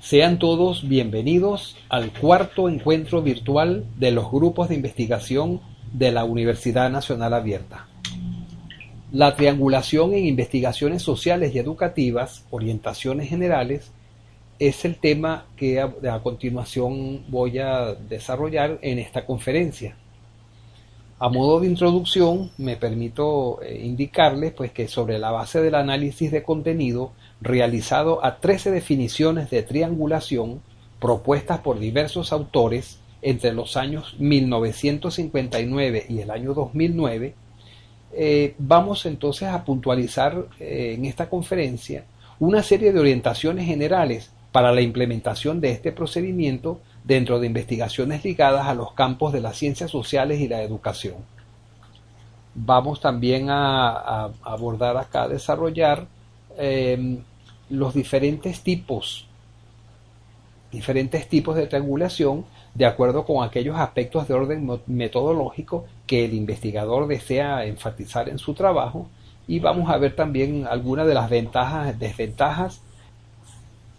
Sean todos bienvenidos al cuarto encuentro virtual de los grupos de investigación de la Universidad Nacional Abierta. La triangulación en investigaciones sociales y educativas, orientaciones generales, es el tema que a, continuación voy a desarrollar en esta conferencia. A modo de introducción, me permito eh, indicarles pues, que sobre la base del análisis de contenido realizado a 13 definiciones de triangulación propuestas por diversos autores entre los años 1959 y el año 2009, eh, vamos entonces a puntualizar eh, en esta conferencia una serie de orientaciones generales para la implementación de este procedimiento dentro de investigaciones ligadas a los campos de las ciencias sociales y la educación. Vamos también a, abordar acá, desarrollar em, los diferentes tipos, diferentes tipos de triangulación de acuerdo con aquellos aspectos de orden metodológico que el investigador desea enfatizar en su trabajo. Y vamos a ver también algunas de las ventajas, desventajas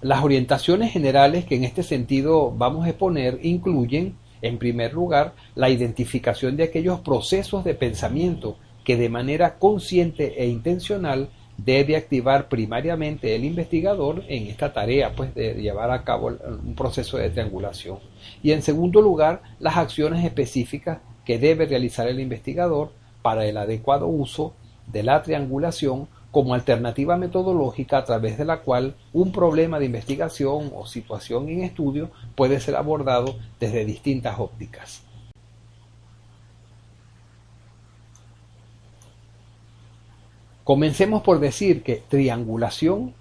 las orientaciones generales que en este sentido vamos a exponer incluyen, en primer lugar, la identificación de aquellos procesos de pensamiento que de manera consciente e intencional debe activar primariamente el investigador en esta tarea pues de llevar a cabo un proceso de triangulación y en segundo lugar las acciones específicas que debe realizar el investigador para el adecuado uso de la triangulación como alternativa metodológica a través de la cual un problema de investigación o situación en estudio puede ser abordado desde distintas ópticas. Comencemos por decir que triangulación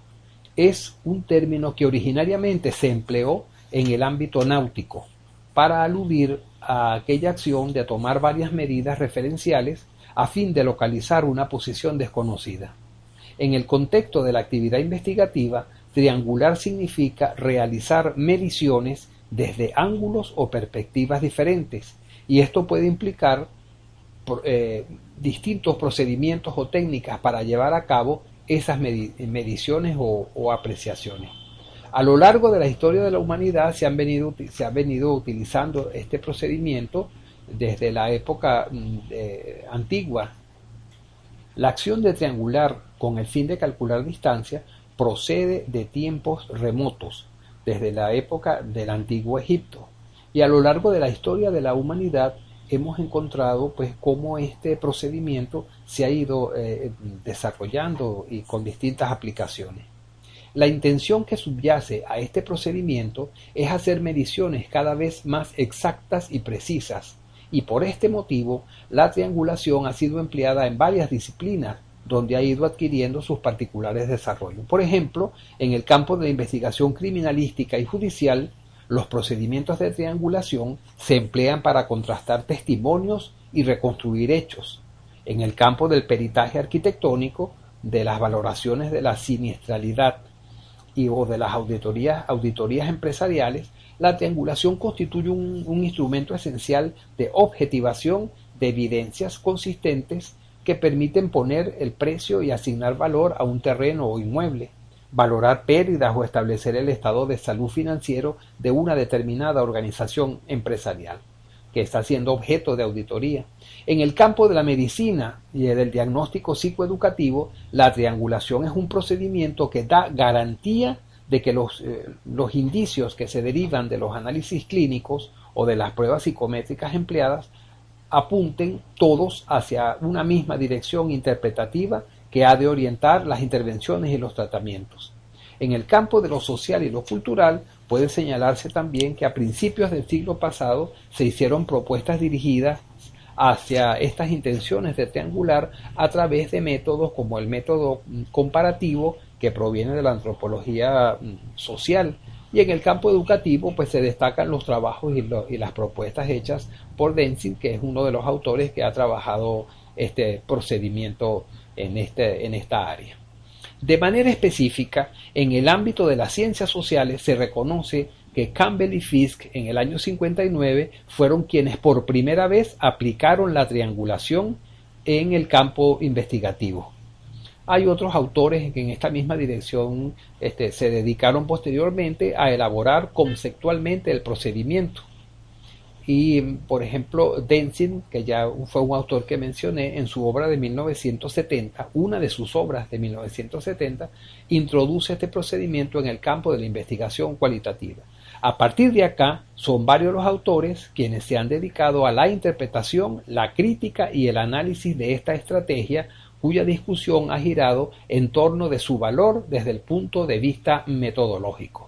es un término que originariamente se empleó en el ámbito náutico para aludir a aquella acción de tomar varias medidas referenciales a fin de localizar una posición desconocida. En el contexto de la actividad investigativa, triangular significa realizar mediciones desde ángulos o perspectivas diferentes, y esto puede implicar eh, distintos procedimientos o técnicas para llevar a cabo esas mediciones o, apreciaciones. A lo largo de la historia de la humanidad se, han venido, se ha venido utilizando este procedimiento desde la época mm, antigua la acción de triangular con el fin de calcular distancia procede de tiempos remotos, desde la época del antiguo Egipto, y a lo largo de la historia de la humanidad hemos encontrado pues cómo este procedimiento se ha ido eh, desarrollando y con distintas aplicaciones. La intención que subyace a este procedimiento es hacer mediciones cada vez más exactas y precisas y por este motivo la triangulación ha sido empleada en varias disciplinas donde ha ido adquiriendo sus particulares desarrollos. Por ejemplo, en el campo de la investigación criminalística y judicial, los procedimientos de triangulación se emplean para contrastar testimonios y reconstruir hechos. En el campo del peritaje arquitectónico, de las valoraciones de la siniestralidad y o de las auditorías, auditorías empresariales, la triangulación constituye un, instrumento esencial de objetivación de evidencias consistentes que permiten poner el precio y asignar valor a un terreno o inmueble, valorar pérdidas o establecer el estado de salud financiero de una determinada organización empresarial que está siendo objeto de auditoría. En el campo de la medicina y del diagnóstico psicoeducativo, la triangulación es un procedimiento que da garantía de que los, eh, los indicios que se derivan de los análisis clínicos o de las pruebas psicométricas empleadas apunten todos hacia una misma dirección interpretativa que ha de orientar las intervenciones y los tratamientos. En el campo de lo social y lo cultural puede señalarse también que a principios del siglo pasado se hicieron propuestas dirigidas hacia estas intenciones de triangular a través de métodos como el método comparativo que proviene de la antropología mm, social. Y en el campo educativo, pues se destacan los trabajos y, las propuestas hechas por Denzin, que es uno de los autores que ha trabajado este procedimiento en, este, en esta área. De manera específica, en el ámbito de las ciencias sociales se reconoce que Campbell y Fisk en el año 59 fueron quienes por primera vez aplicaron la triangulación en el campo investigativo. hay otros autores que en esta misma dirección este, se dedicaron posteriormente a elaborar conceptualmente el procedimiento. Y, por ejemplo, Denzin, que ya fue un autor que mencioné, en su obra de 1970, una de sus obras de 1970, introduce este procedimiento en el campo de la investigación cualitativa. A partir de acá, son varios los autores quienes se han dedicado a la interpretación, la crítica y el análisis de esta estrategia cuya discusión ha girado en torno de su valor desde el punto de vista metodológico.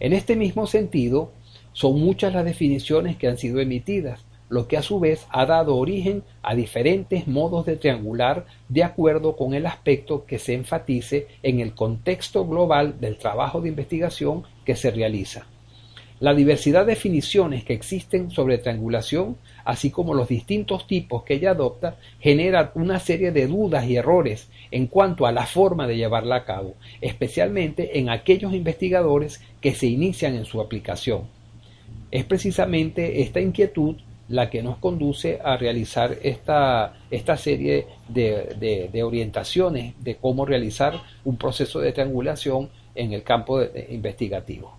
En este mismo sentido, son muchas las definiciones que han sido emitidas, lo que a su vez ha dado origen a diferentes modos de triangular de acuerdo con el aspecto que se enfatice en el contexto global del trabajo de investigación que se realiza. La diversidad de definiciones que existen sobre triangulación, así como los distintos tipos que ella adopta, genera una serie de dudas y errores en cuanto a la forma de llevarla a cabo, especialmente en aquellos investigadores que se inician en su aplicación. Es precisamente esta inquietud la que nos conduce a realizar esta, esta serie de, orientaciones de cómo realizar un proceso de triangulación en el campo investigativo.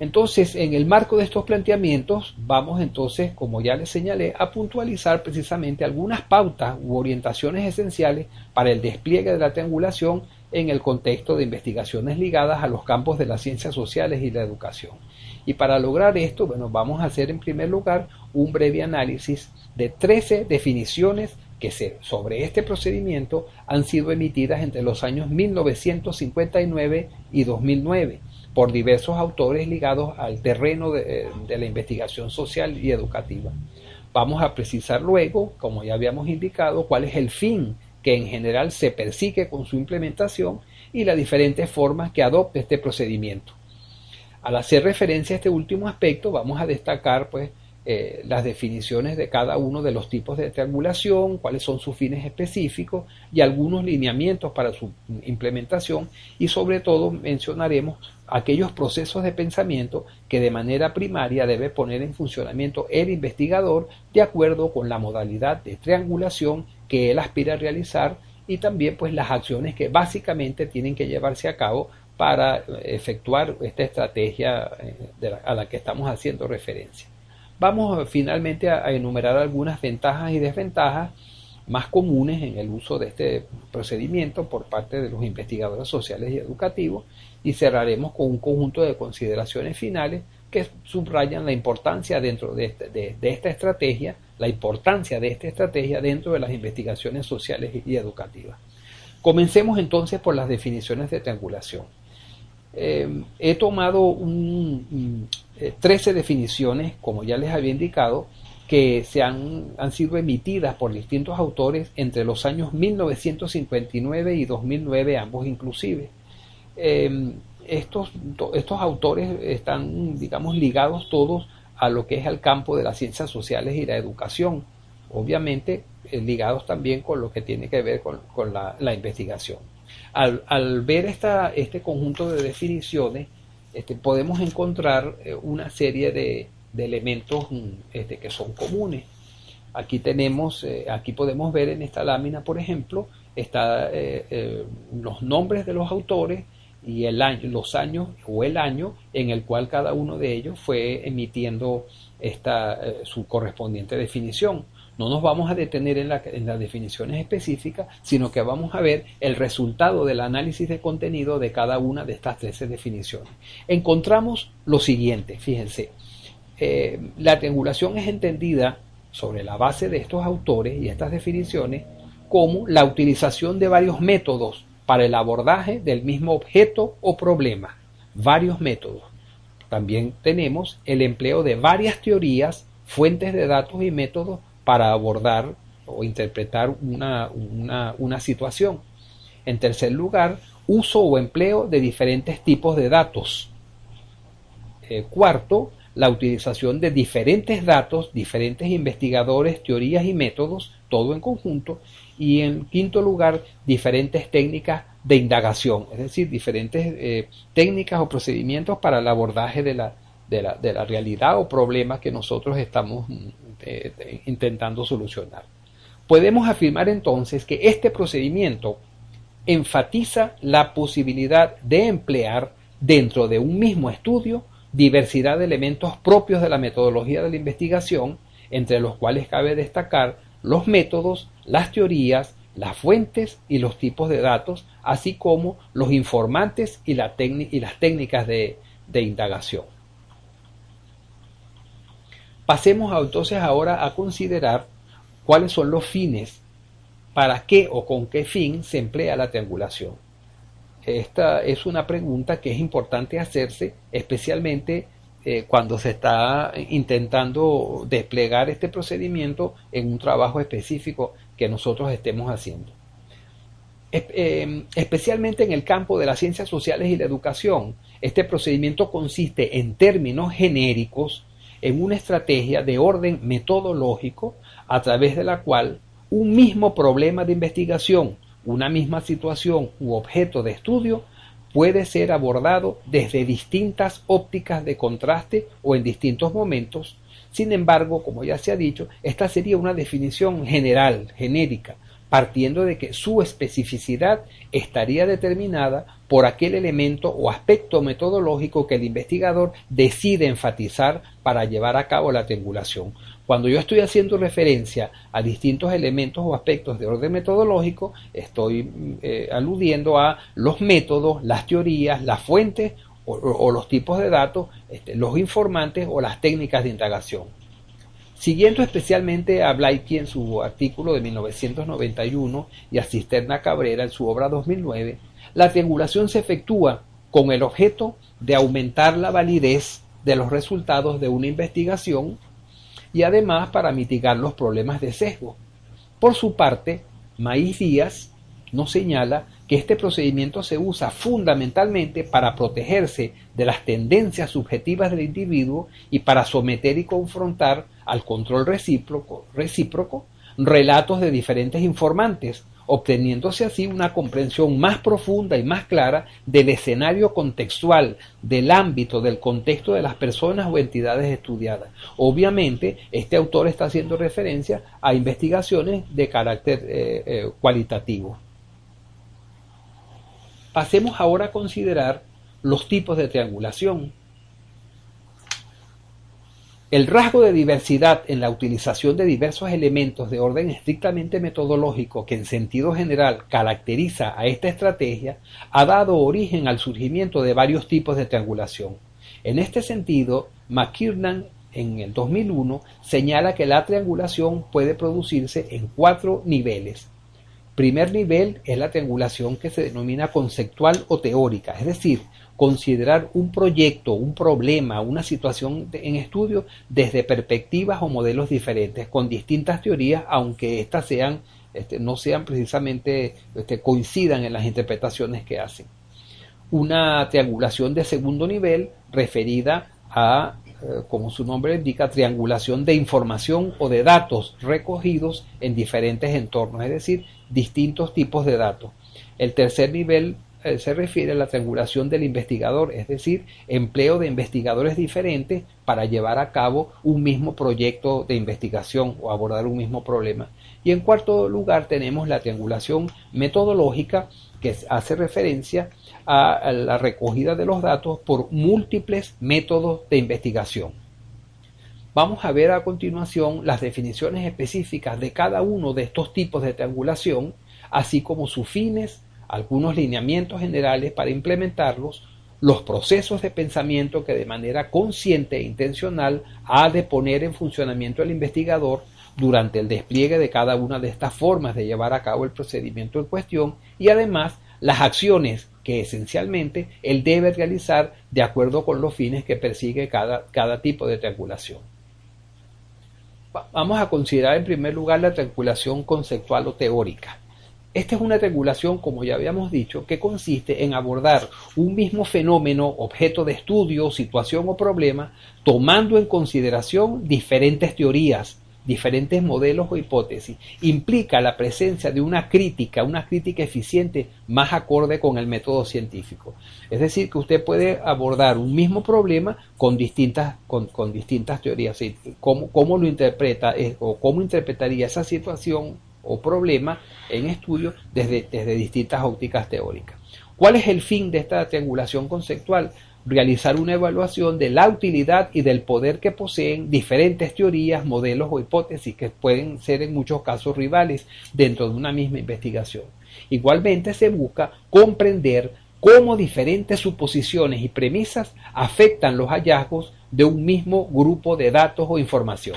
Entonces, en el marco de estos planteamientos, vamos entonces, como ya les señalé, a puntualizar precisamente algunas pautas u orientaciones esenciales para el despliegue de la triangulación en el contexto de investigaciones ligadas a los campos de las ciencias sociales y la educación. Y para lograr esto, bueno, vamos a hacer en primer lugar un breve análisis de 13 definiciones que sobre este procedimiento han sido emitidas entre los años 1959 y 2009 por diversos autores ligados al terreno de, de, la investigación social y educativa. Vamos a precisar luego, como ya habíamos indicado, cuál es el fin que en general se persigue con su implementación y las diferentes formas que adopte este procedimiento. Al hacer referencia a este último aspecto, vamos a destacar pues, eh, las definiciones de cada uno de los tipos de triangulación, cuáles son sus fines específicos y algunos lineamientos para su implementación. Y sobre todo mencionaremos aquellos procesos de pensamiento que de manera primaria debe poner en funcionamiento el investigador de acuerdo con la modalidad de triangulación que él aspira a realizar y también pues las acciones que básicamente tienen que llevarse a cabo para efectuar esta estrategia eh, a la que estamos haciendo referencia. Vamos finalmente a, enumerar algunas ventajas y desventajas más comunes en el uso de este procedimiento por parte de los investigadores sociales y educativos y cerraremos con un conjunto de consideraciones finales que subrayan la importancia dentro de, este, esta estrategia, la importancia de esta estrategia dentro de las investigaciones sociales y educativas. Comencemos entonces por las definiciones de triangulación. Eh, he tomado un, 13 eh, definiciones, como ya les había indicado, que se han, han, sido emitidas por distintos autores entre los años 1959 y 2009, ambos inclusive. Eh, estos, estos autores están, digamos, ligados todos a lo que es el campo de las ciencias sociales y la educación, obviamente ligados también con lo que tiene que ver con, la investigación. Al, ver esta, este conjunto de definiciones, este, podemos encontrar eh, una serie de, elementos mm, este, que son comunes. Aquí tenemos, eh, aquí podemos ver en esta lámina, por ejemplo, está eh, los nombres de los autores y el año, los años o el año en el cual cada uno de ellos fue emitiendo esta, su correspondiente definición. No nos vamos a detener en, las definiciones específicas, sino que vamos a ver el resultado del análisis de contenido de cada una de estas 13 definiciones. Encontramos lo siguiente, fíjense, eh, la triangulación es entendida sobre la base de estos autores y estas definiciones como la utilización de varios métodos para el abordaje del mismo objeto o problema, varios métodos. También tenemos el empleo de varias teorías, fuentes de datos y métodos para abordar o interpretar una, una, situación. En tercer lugar, uso o empleo de diferentes tipos de datos. Eh, cuarto, la utilización de diferentes datos, diferentes investigadores, teorías y métodos, todo en conjunto. Y en quinto lugar, diferentes técnicas de indagación, es decir, diferentes eh, técnicas o procedimientos para el abordaje de la, de la, de la realidad o problema que nosotros estamos intentando solucionar. Podemos afirmar entonces que este procedimiento enfatiza la posibilidad de emplear dentro de un mismo estudio diversidad de elementos propios de la metodología de la investigación, entre los cuales cabe destacar los métodos, las teorías, las fuentes y los tipos de datos, así como los informantes y, las técnicas de, indagación. Pasemos entonces ahora a considerar cuáles son los fines, para qué o con qué fin se emplea la triangulación. Esta es una pregunta que es importante hacerse, especialmente eh, cuando se está intentando desplegar este procedimiento en un trabajo específico que nosotros estemos haciendo. Eh, especialmente en el campo de las ciencias sociales y la educación, este procedimiento consiste en términos genéricos en una estrategia de orden metodológico a través de la cual un mismo problema de investigación, una misma situación u objeto de estudio puede ser abordado desde distintas ópticas de contraste o en distintos momentos. Sin embargo, como ya se ha dicho, esta sería una definición general, genérica, partiendo de que su especificidad estaría determinada por aquel elemento o aspecto metodológico que el investigador decide enfatizar para llevar a cabo la triangulación. Cuando yo estoy haciendo referencia a distintos elementos o aspectos de orden metodológico, estoy eh, aludiendo a los métodos, las teorías, las fuentes o, los tipos de datos, este, los informantes o las técnicas de indagación. Siguiendo especialmente a Blaikie en su artículo de 1991 y a Cisterna Cabrera en su obra 2009, la triangulación se efectúa con el objeto de aumentar la validez de los resultados de una investigación y además para mitigar los problemas de sesgo. Por su parte, Maíz Díaz nos señala que este procedimiento se usa fundamentalmente para protegerse de las tendencias subjetivas del individuo y para someter y confrontar al control recíproco, recíproco relatos de diferentes informantes, obteniéndose así una comprensión más profunda y más clara del escenario contextual, del ámbito, del contexto de las personas o entidades estudiadas. Obviamente, este autor está haciendo referencia a investigaciones de carácter eh, eh, cualitativo. Pasemos ahora a considerar los tipos de triangulación. El rasgo de diversidad en la utilización de diversos elementos de orden estrictamente metodológico que en sentido general caracteriza a esta estrategia ha dado origen al surgimiento de varios tipos de triangulación. En este sentido, McKiernan en el 2001 señala que la triangulación puede producirse en cuatro niveles. Primer nivel es la triangulación que se denomina conceptual o teórica, es decir, considerar un proyecto, un problema, una situación en estudio desde perspectivas o modelos diferentes, con distintas teorías, aunque éstas sean, este, no sean precisamente, este, coincidan en las interpretaciones que hacen. Una triangulación de segundo nivel referida a, como su nombre indica, triangulación de información o de datos recogidos en diferentes entornos, es decir, distintos tipos de datos. El tercer nivel eh, se refiere a la triangulación del investigador, es decir, empleo de investigadores diferentes para llevar a cabo un mismo proyecto de investigación o abordar un mismo problema. Y en cuarto lugar tenemos la triangulación metodológica que hace referencia a la recogida de los datos por múltiples métodos de investigación. Vamos a ver a continuación las definiciones específicas de cada uno de estos tipos de triangulación, así como sus fines, algunos lineamientos generales para implementarlos, los procesos de pensamiento que de manera consciente e intencional ha de poner en funcionamiento el investigador durante el despliegue de cada una de estas formas de llevar a cabo el procedimiento en cuestión y además las acciones que esencialmente él debe realizar de acuerdo con los fines que persigue cada, cada tipo de triangulación. Vamos a considerar en primer lugar la triangulación conceptual o teórica. Esta es una regulación, como ya habíamos dicho, que consiste en abordar un mismo fenómeno, objeto de estudio, situación o problema, tomando en consideración diferentes teorías, diferentes modelos o hipótesis. Implica la presencia de una crítica, una crítica eficiente más acorde con el método científico. Es decir, que usted puede abordar un mismo problema con distintas, con, distintas teorías. ¿Cómo, ¿Cómo, lo interpreta o cómo interpretaría esa situación o problema en estudio desde, desde distintas ópticas teóricas. ¿Cuál es el fin de esta triangulación conceptual? Realizar una evaluación de la utilidad y del poder que poseen diferentes teorías, modelos o hipótesis que pueden ser en muchos casos rivales dentro de una misma investigación. Igualmente se busca comprender cómo diferentes suposiciones y premisas afectan los hallazgos de un mismo grupo de datos o información.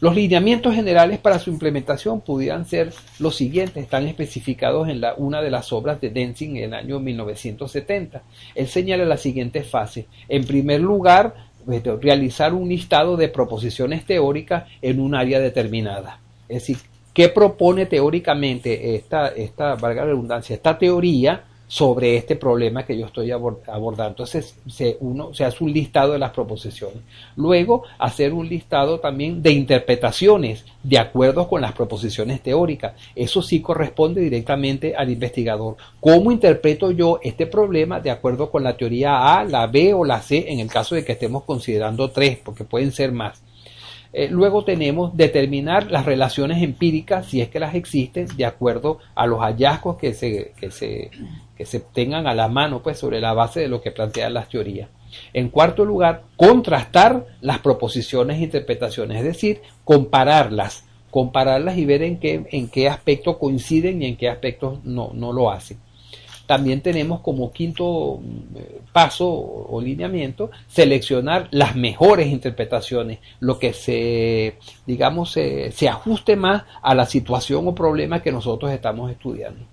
Los lineamientos generales para su implementación pudieran ser los siguientes, están especificados en la, una de las obras de Denzing en el año 1970. Él señala la siguiente fase. En primer lugar, pues, realizar un listado de proposiciones teóricas en un área determinada. Es decir, ¿qué propone teóricamente esta, esta valga la redundancia, esta teoría sobre este problema que yo estoy abordando. Entonces, se, uno se hace un listado de las proposiciones. Luego, hacer un listado también de interpretaciones de acuerdo con las proposiciones teóricas. Eso sí corresponde directamente al investigador. ¿Cómo interpreto yo este problema de acuerdo con la teoría A, la B o la C en el caso de que estemos considerando tres, porque pueden ser más? Eh, luego tenemos determinar las relaciones empíricas, si es que las existen, de acuerdo a los hallazgos que se, que se, que se tengan a la mano, pues sobre la base de lo que plantean las teorías. En cuarto lugar, contrastar las proposiciones e interpretaciones, es decir, compararlas, compararlas y ver en qué, en qué aspectos coinciden y en qué aspectos no, no lo hacen. También tenemos como quinto eh, paso o lineamiento seleccionar las mejores interpretaciones, lo que se, digamos, se ajuste más a la situación o problema que nosotros estamos estudiando.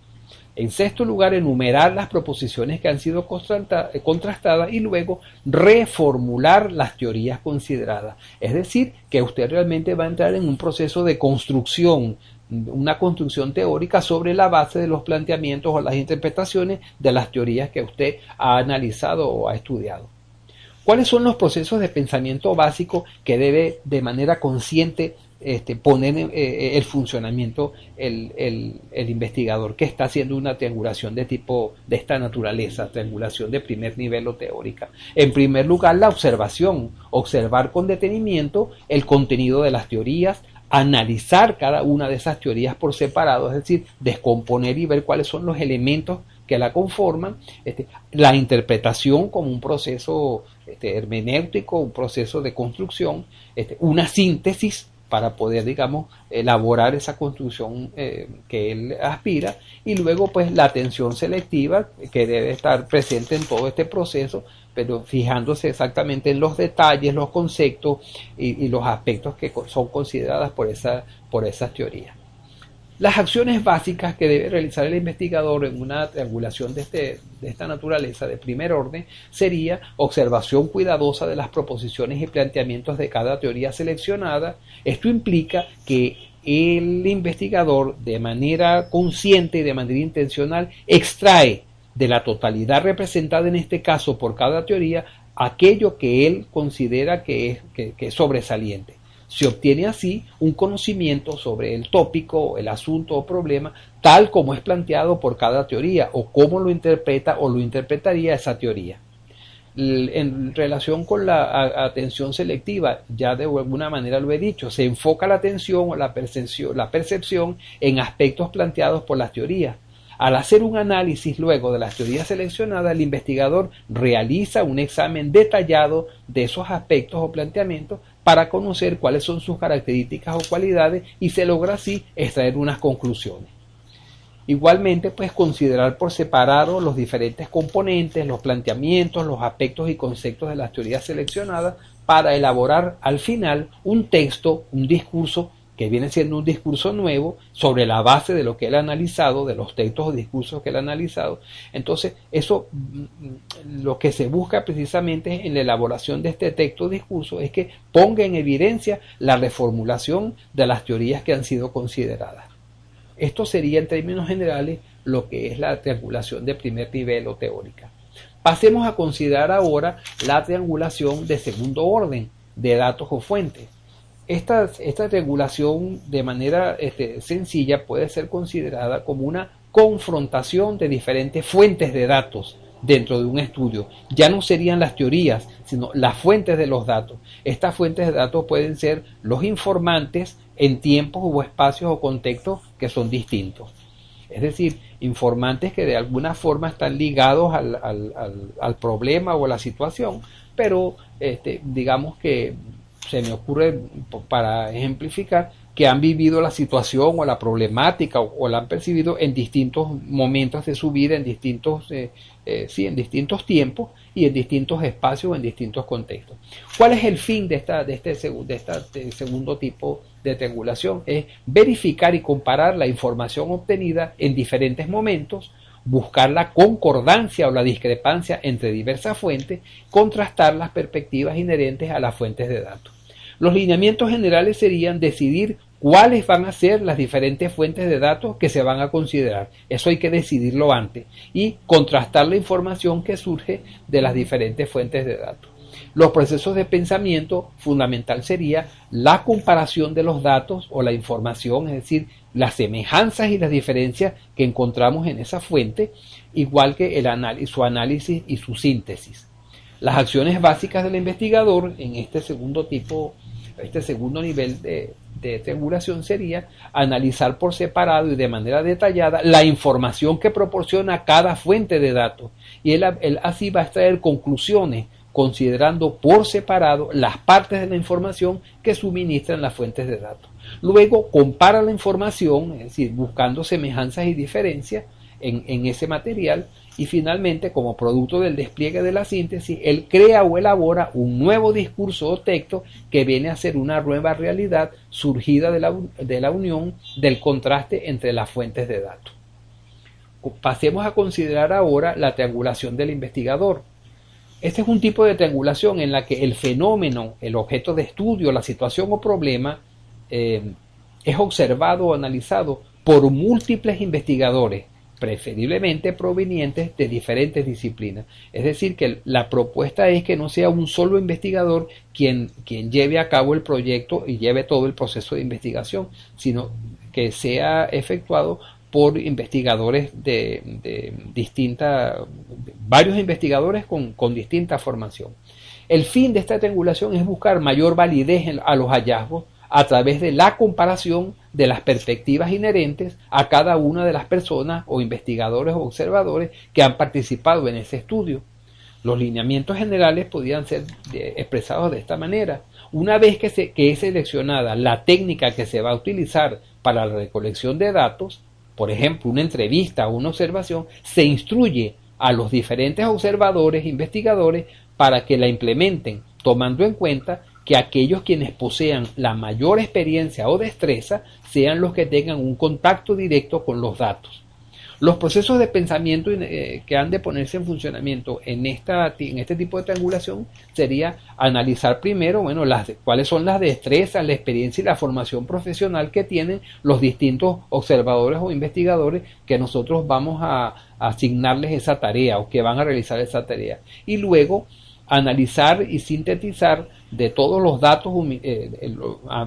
En sexto lugar, enumerar las proposiciones que han sido contrastadas y luego reformular las teorías consideradas. Es decir, que usted realmente va a entrar en un proceso de construcción una construcción teórica sobre la base de los planteamientos o las interpretaciones de las teorías que usted ha analizado o ha estudiado. ¿Cuáles son los procesos de pensamiento básico que debe de manera consciente este, poner en eh, el funcionamiento el, el, investigador que está haciendo una triangulación de tipo de esta naturaleza, triangulación de primer nivel o teórica? En primer lugar, la observación, observar con detenimiento el contenido de las teorías, analizar cada una de esas teorías por separado, es decir, descomponer y ver cuáles son los elementos que la conforman, este, la interpretación como un proceso este, hermenéutico, un proceso de construcción, este, una síntesis para poder, digamos, elaborar esa construcción eh, que él aspira y luego pues la atención selectiva que debe estar presente en todo este proceso pero fijándose exactamente en los detalles, los conceptos y, los aspectos que son consideradas por, esa, por esas teorías. Las acciones básicas que debe realizar el investigador en una triangulación de, este, de esta naturaleza de primer orden sería observación cuidadosa de las proposiciones y planteamientos de cada teoría seleccionada. Esto implica que el investigador de manera consciente y de manera intencional extrae de la totalidad representada en este caso por cada teoría aquello que él considera que es, sobresaliente. Se obtiene así un conocimiento sobre el tópico, el asunto o problema, tal como es planteado por cada teoría o cómo lo interpreta o lo interpretaría esa teoría. En relación con la atención selectiva, ya de alguna manera lo he dicho, se enfoca la atención o la percepción, la percepción en aspectos planteados por las teorías al hacer un análisis luego de las teorías seleccionadas, el investigador realiza un examen detallado de esos aspectos o planteamientos para conocer cuáles son sus características o cualidades y se logra así extraer unas conclusiones. Igualmente, pues considerar por separado los diferentes componentes, los planteamientos, los aspectos y conceptos de las teorías seleccionadas para elaborar al final un texto, un discurso que viene siendo un discurso nuevo sobre la base de lo que él ha analizado, de los textos o discursos que él ha analizado. Entonces, eso mm, lo que se busca precisamente en la elaboración de este texto o discurso es que ponga en evidencia la reformulación de las teorías que han sido consideradas. Esto sería en términos generales lo que es la triangulación de primer nivel o teórica. Pasemos a considerar ahora la triangulación de segundo orden de datos o fuentes. Esta, esta regulación de manera este, sencilla puede ser considerada como una confrontación de diferentes fuentes de datos dentro de un estudio. Ya no serían las teorías, sino las fuentes de los datos. Estas fuentes de datos pueden ser los informantes en tiempos o espacios o contextos que son distintos. Es decir, informantes que de alguna forma están ligados al, al, problema o a la situación, pero este, digamos que se me ocurre, para ejemplificar, que han vivido la situación o la problemática o, la han percibido en distintos momentos de su vida, en distintos, eh, eh, sí, en distintos tiempos y en distintos espacios o en distintos contextos. ¿Cuál es el fin de, esta, de, este, de este segundo tipo de triangulación? Es verificar y comparar la información obtenida en diferentes momentos, buscar la concordancia o la discrepancia entre diversas fuentes, contrastar las perspectivas inherentes a las fuentes de datos. Los lineamientos generales serían decidir cuáles van a ser las diferentes fuentes de datos que se van a considerar. Eso hay que decidirlo antes y contrastar la información que surge de las diferentes fuentes de datos. Los procesos de pensamiento fundamental sería la comparación de los datos o la información, es decir, las semejanzas y las diferencias que encontramos en esa fuente, igual que el su análisis y su síntesis. Las acciones básicas del investigador en este segundo tipo este segundo nivel de, triangulación sería analizar por separado y de manera detallada la información que proporciona cada fuente de datos. Y él, así va a extraer conclusiones considerando por separado las partes de la información que suministran las fuentes de datos. Luego compara la información, es decir, buscando semejanzas y diferencias en ese material y finalmente, como producto del despliegue de la síntesis, él crea o elabora un nuevo discurso o texto que viene a ser una nueva realidad surgida de la, de la unión del contraste entre las fuentes de datos. Pasemos a considerar ahora la triangulación del investigador. Este es un tipo de triangulación en la que el fenómeno, el objeto de estudio, la situación o problema eh, es observado o analizado por múltiples investigadores preferiblemente provenientes de diferentes disciplinas. Es decir, que la propuesta es que no sea un solo investigador quien, quien lleve a cabo el proyecto y lleve todo el proceso de investigación, sino que sea efectuado por investigadores de, de distinta, varios investigadores con, con distinta formación. El fin de esta triangulación es buscar mayor validez a los hallazgos a través de la comparación de las perspectivas inherentes a cada una de las personas o investigadores o observadores que han participado en ese estudio. Los lineamientos generales podían ser expresados de esta manera. Una vez que, se, que es seleccionada la técnica que se va a utilizar para la recolección de datos, por ejemplo, una entrevista o una observación, se instruye a los diferentes observadores investigadores para que la implementen, tomando en cuenta que aquellos quienes posean la mayor experiencia o destreza sean los que tengan un contacto directo con los datos. Los procesos de pensamiento eh, que han de ponerse en funcionamiento en, esta, en este tipo de triangulación sería analizar primero bueno, las, cuáles son las destrezas, la experiencia y la formación profesional que tienen los distintos observadores o investigadores que nosotros vamos a asignarles esa tarea o que van a realizar esa tarea. Y luego analizar y sintetizar de todos los datos, eh,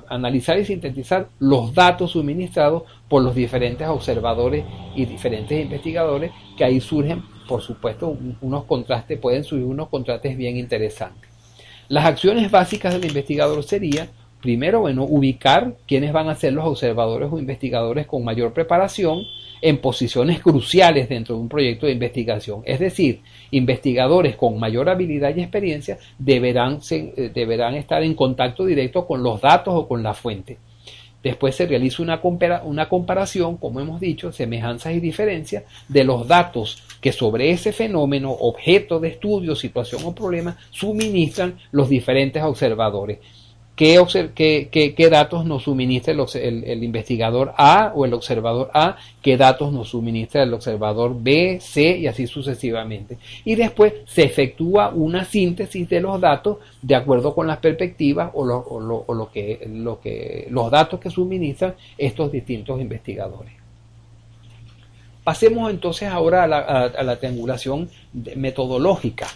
analizar y sintetizar los datos suministrados por los diferentes observadores y diferentes investigadores, que ahí surgen, por supuesto, unos contrastes, pueden surgir unos contrastes bien interesantes. Las acciones básicas del investigador serían, primero, bueno, ubicar quiénes van a ser los observadores o investigadores con mayor preparación, en posiciones cruciales dentro de un proyecto de investigación. Es decir, investigadores con mayor habilidad y experiencia deberán, eh, deberán estar en contacto directo con los datos o con la fuente. Después se realiza una, una comparación, como hemos dicho, semejanzas y diferencias de los datos que sobre ese fenómeno, objeto de estudio, situación o problema, suministran los diferentes observadores qué, datos nos suministra el, investigador A o el observador A, qué datos nos suministra el observador B, C y así sucesivamente. Y después se efectúa una síntesis de los datos de acuerdo con las perspectivas o, lo, que, los datos que suministran estos distintos investigadores. Pasemos entonces ahora a la, a la triangulación metodológica.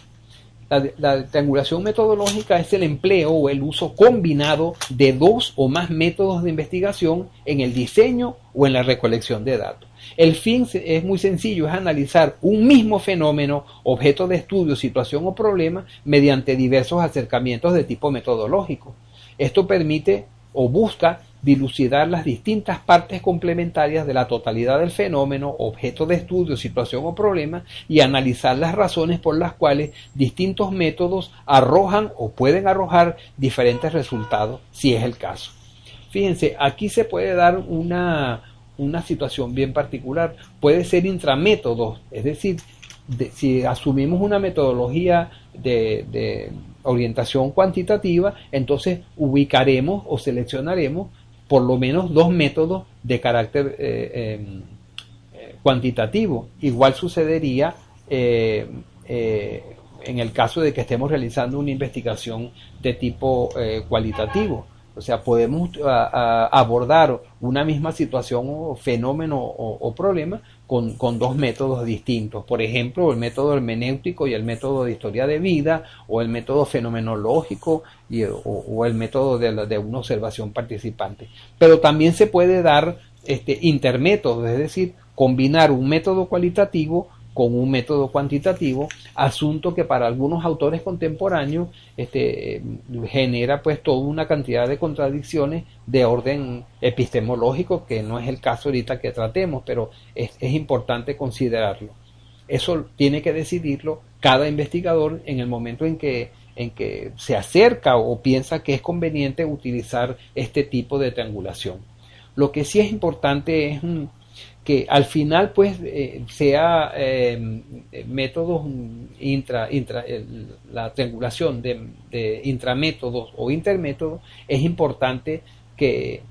La, triangulación metodológica es el empleo o el uso combinado de dos o más métodos de investigación en el diseño o en la recolección de datos. El fin es muy sencillo, es analizar un mismo fenómeno, objeto de estudio, situación o problema mediante diversos acercamientos de tipo metodológico. Esto permite o busca dilucidar las distintas partes complementarias de la totalidad del fenómeno, objeto de estudio, situación o problema, y analizar las razones por las cuales distintos métodos arrojan o pueden arrojar diferentes resultados, si es el caso. Fíjense, aquí se puede dar una, una situación bien particular. Puede ser intramétodos, es decir, si asumimos una metodología de, orientación cuantitativa, entonces ubicaremos o seleccionaremos por lo menos dos métodos de carácter eh, em, eh, cuantitativo. Igual sucedería eh, en el caso de que estemos realizando una investigación de tipo cualitativo. O sea, podemos abordar una misma situación o fenómeno o, problema con, dos métodos distintos. Por ejemplo, el método hermenéutico y el método de historia de vida, o el método fenomenológico y, o, el método de, de, una observación participante. Pero también se puede dar este, intermétodos, es decir, combinar un método cualitativo con un método cuantitativo, asunto que para algunos autores contemporáneos este, genera pues toda una cantidad de contradicciones de orden epistemológico, que no es el caso ahorita que tratemos, pero es, es importante considerarlo. Eso tiene que decidirlo cada investigador en el momento en que, en que se acerca o piensa que es conveniente utilizar este tipo de triangulación. Lo que sí es importante es que al final pues eh, sea eh, métodos intra, intra la triangulación de, de, intramétodos o intermétodos es importante que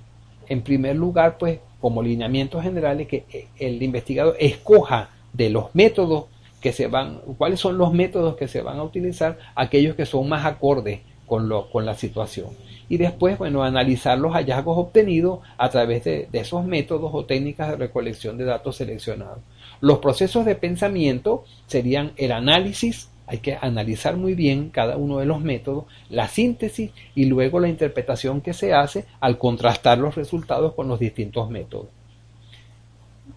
en primer lugar pues como lineamientos generales que eh, el investigador escoja de los métodos que se van cuáles son los métodos que se van a utilizar aquellos que son más acordes con, lo, con la situación y después, bueno, analizar los hallazgos obtenidos a través de, esos métodos o técnicas de recolección de datos seleccionados. Los procesos de pensamiento serían el análisis, hay que analizar muy bien cada uno de los métodos, la síntesis y luego la interpretación que se hace al contrastar los resultados con los distintos métodos.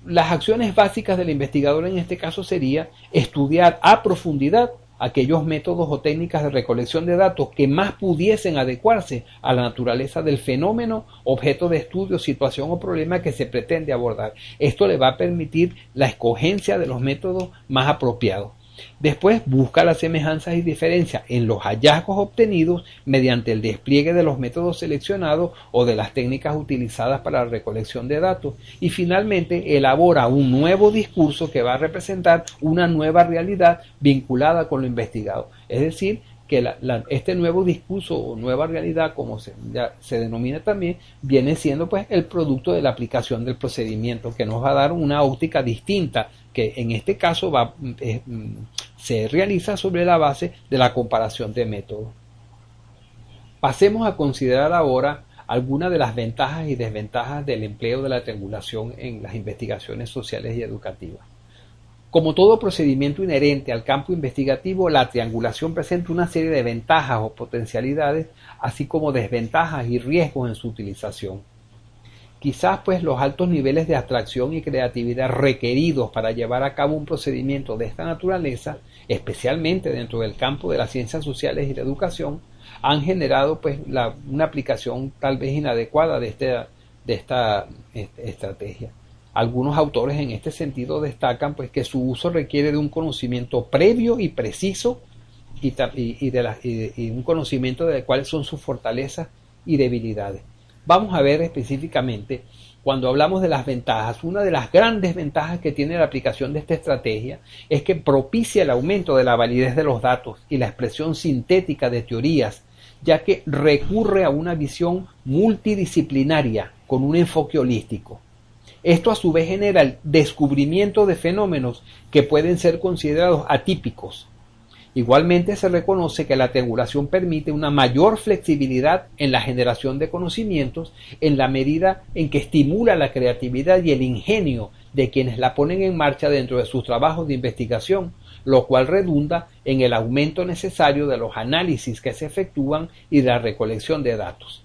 Las acciones básicas del investigador en este caso sería estudiar a profundidad aquellos métodos o técnicas de recolección de datos que más pudiesen adecuarse a la naturaleza del fenómeno, objeto de estudio, situación o problema que se pretende abordar. Esto le va a permitir la escogencia de los métodos más apropiados. Después busca las semejanzas y diferencias en los hallazgos obtenidos mediante el despliegue de los métodos seleccionados o de las técnicas utilizadas para la recolección de datos y finalmente elabora un nuevo discurso que va a representar una nueva realidad vinculada con lo investigado. Es decir, que este nuevo discurso o nueva realidad, como se, se denomina también, viene siendo pues el producto de la aplicación del procedimiento que nos va a dar una óptica distinta que en este caso va, eh, se realiza sobre la base de la comparación de métodos. Pasemos a considerar ahora algunas de las ventajas y desventajas del empleo de la triangulación en las investigaciones sociales y educativas. Como todo procedimiento inherente al campo investigativo, la triangulación presenta una serie de ventajas o potencialidades, así como desventajas y riesgos en su utilización. Quizás pues los altos niveles de abstracción y creatividad requeridos para llevar a cabo un procedimiento de esta naturaleza, especialmente dentro del campo de las ciencias sociales y la educación, han generado pues una aplicación tal vez inadecuada de, este, esta estrategia. Algunos autores en este sentido destacan pues, que su uso requiere de un conocimiento previo y preciso y, de un conocimiento de cuáles son sus fortalezas y debilidades. Vamos a ver específicamente cuando hablamos de las ventajas, una de las grandes ventajas que tiene la aplicación de esta estrategia es que propicia el aumento de la validez de los datos y la expresión sintética de teorías, ya que recurre a una visión multidisciplinaria con un enfoque holístico. Esto a su vez genera el descubrimiento de fenómenos que pueden ser considerados atípicos. Igualmente se reconoce que la triangulación permite una mayor flexibilidad en la generación de conocimientos en la medida en que estimula la creatividad y el ingenio de quienes la ponen en marcha dentro de sus trabajos de investigación, lo cual redunda en el aumento necesario de los análisis que se efectúan y de la recolección de datos.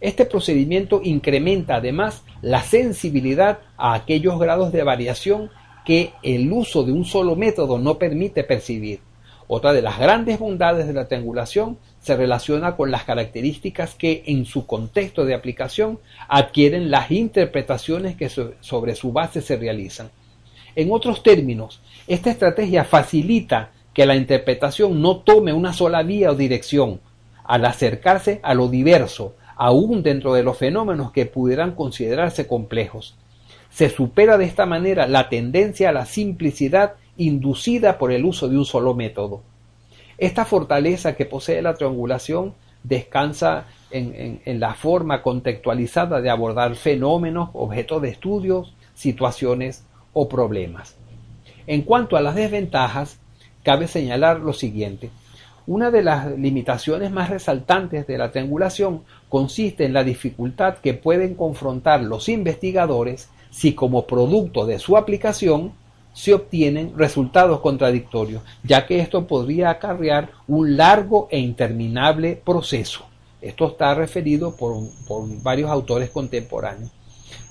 Este procedimiento incrementa además la sensibilidad a aquellos grados de variación que el uso de un solo método no permite percibir. Otra de las grandes bondades de la triangulación se relaciona con las características que en su contexto de aplicación adquieren las interpretaciones que sobre su base se realizan. En otros términos, esta estrategia facilita que la interpretación no tome una sola vía o dirección, al acercarse a lo diverso, aún dentro de los fenómenos que pudieran considerarse complejos. Se supera de esta manera la tendencia a la simplicidad inducida por el uso de un solo método. Esta fortaleza que posee la triangulación descansa en, la forma contextualizada de abordar fenómenos, objetos de estudios, situaciones o problemas. En cuanto a las desventajas, cabe señalar lo siguiente. Una de las limitaciones más resaltantes de la triangulación consiste en la dificultad que pueden confrontar los investigadores si como producto de su aplicación se obtienen resultados contradictorios, ya que esto podría acarrear un largo e interminable proceso. Esto está referido por, varios autores contemporáneos.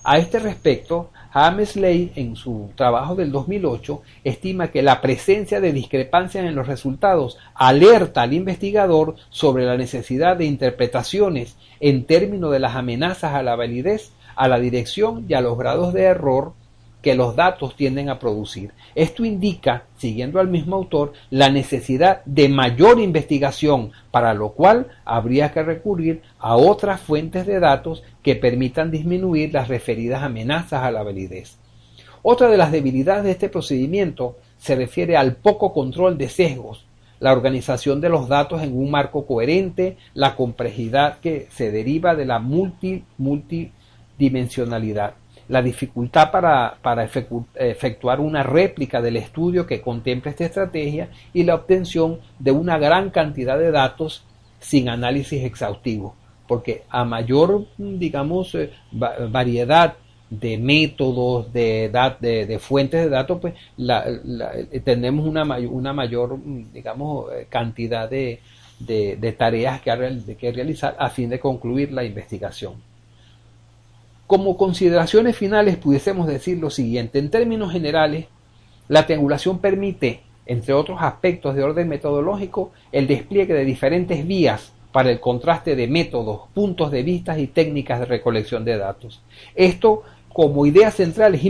A este respecto, Hamesley, en su trabajo del 2008, estima que la presencia de discrepancias en los resultados alerta al investigador sobre la necesidad de interpretaciones en términos de las amenazas a la validez, a la dirección y a los grados de error que los datos tienden a producir. Esto indica, siguiendo al mismo autor, la necesidad de mayor investigación, para lo cual habría que recurrir a otras fuentes de datos que permitan disminuir las referidas amenazas a la validez. Otra de las debilidades de este procedimiento se refiere al poco control de sesgos, la organización de los datos en un marco coherente, la complejidad que se deriva de la multi, multidimensionalidad la dificultad para, efectuar una réplica del estudio que contemple esta estrategia y la obtención de una gran cantidad de datos sin análisis exhaustivo, porque a mayor, digamos, eh, variedad de métodos, de, de, fuentes de datos, pues eh, tenemos una, una mayor, digamos, eh, cantidad de, tareas que, que realizar a fin de concluir la investigación. Como consideraciones finales pudiésemos decir lo siguiente. En términos generales, la triangulación permite, entre otros aspectos de orden metodológico, el despliegue de diferentes vías para el contraste de métodos, puntos de vista y técnicas de recolección de datos. Esto como idea central es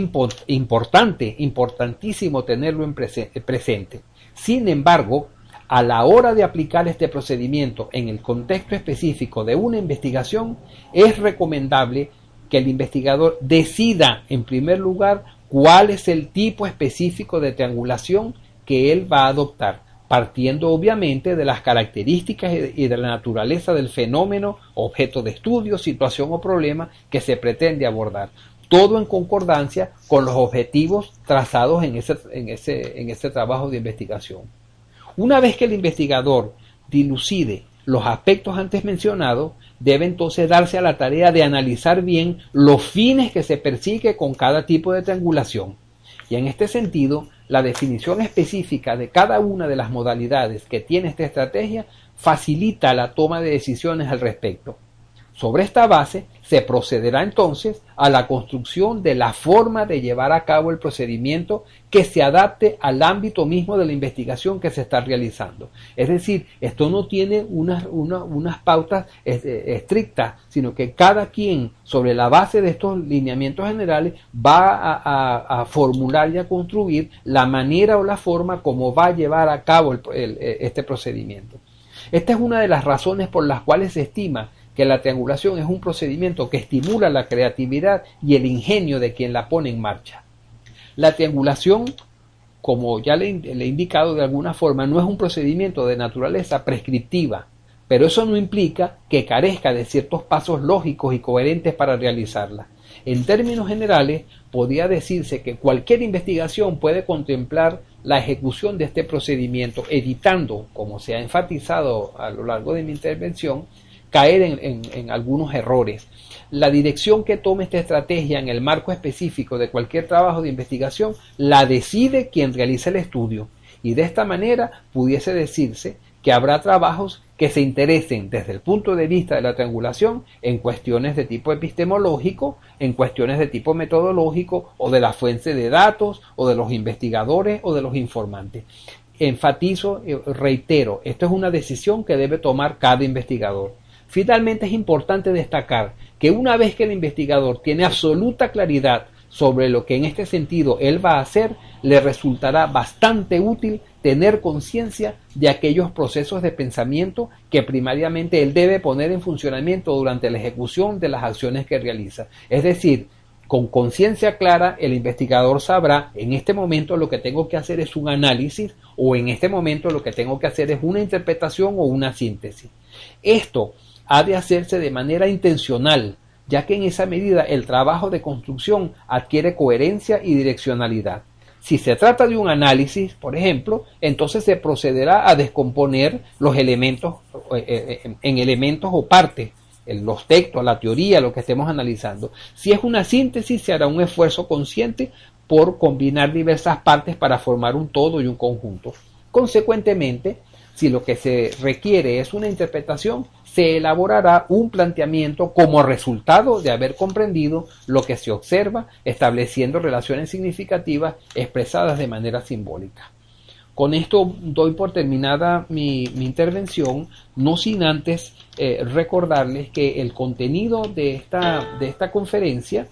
importante, importantísimo tenerlo en presente. Sin embargo, a la hora de aplicar este procedimiento en el contexto específico de una investigación, es recomendable que el investigador decida en primer lugar cuál es el tipo específico de triangulación que él va a adoptar, partiendo obviamente de las características y de la naturaleza del fenómeno, objeto de estudio, situación o problema que se pretende abordar. Todo en concordancia con los objetivos trazados en ese, en ese, en ese trabajo de investigación. Una vez que el investigador dilucide los aspectos antes mencionados, debe entonces darse a la tarea de analizar bien los fines que se persigue con cada tipo de triangulación. Y en este sentido, la definición específica de cada una de las modalidades que tiene esta estrategia facilita la toma de decisiones al respecto. Sobre esta base se procederá entonces a la construcción de la forma de llevar a cabo el procedimiento que se adapte al ámbito mismo de la investigación que se está realizando. Es decir, esto no tiene unas, unas pautas eh, estrictas, sino que cada quien, sobre la base de estos lineamientos generales, va a, formular y a construir la manera o la forma como va a llevar a cabo este procedimiento. Esta es una de las razones por las cuales se estima que la triangulación es un procedimiento que estimula la creatividad y el ingenio de quien la pone en marcha. La triangulación, como ya le, he indicado de alguna forma, no es un procedimiento de naturaleza prescriptiva, pero eso no implica que carezca de ciertos pasos lógicos y coherentes para realizarla. En términos generales, podría decirse que cualquier investigación puede contemplar la ejecución de este procedimiento, evitando, como se ha enfatizado a lo largo de mi intervención, caer en, algunos errores. La dirección que tome esta estrategia en el marco específico de cualquier trabajo de investigación la decide quien realiza el estudio y de esta manera pudiese decirse que habrá trabajos que se interesen desde el punto de vista de la triangulación en cuestiones de tipo epistemológico, en cuestiones de tipo metodológico o de la fuente de datos o de los investigadores o de los informantes enfatizo, eh, reitero, esto es una decisión que debe tomar cada investigador. Finalmente es importante destacar que una vez que el investigador tiene absoluta claridad sobre lo que en este sentido él va a hacer, le resultará bastante útil tener conciencia de aquellos procesos de pensamiento que primariamente él debe poner en funcionamiento durante la ejecución de las acciones que realiza. Es decir, con conciencia clara, el investigador sabrá en este momento lo que tengo que hacer es un análisis o en este momento lo que tengo que hacer es una interpretación o una síntesis. Esto ha de hacerse de manera intencional, ya que en esa medida el trabajo de construcción adquiere coherencia y direccionalidad. Si se trata de un análisis, por ejemplo, entonces se procederá a descomponer los elementos eh, eh, en elementos o partes los textos, la teoría, lo que estemos analizando. Si es una síntesis, se hará un esfuerzo consciente por combinar diversas partes para formar un todo y un conjunto. Consecuentemente, si lo que se requiere es una interpretación, se elaborará un planteamiento como resultado de haber comprendido lo que se observa, estableciendo relaciones significativas expresadas de manera simbólica. Con esto doy por terminada mi, intervención, no sin antes eh, recordarles que el contenido de esta, de esta conferencia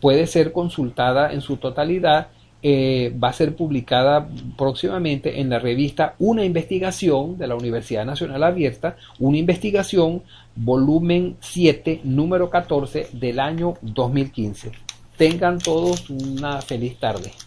puede ser consultada en su totalidad eh, va a ser publicada próximamente en la revista Una investigación de la Universidad Nacional Abierta, una investigación volumen 7, número 14 del año 2015. Tengan todos una feliz tarde.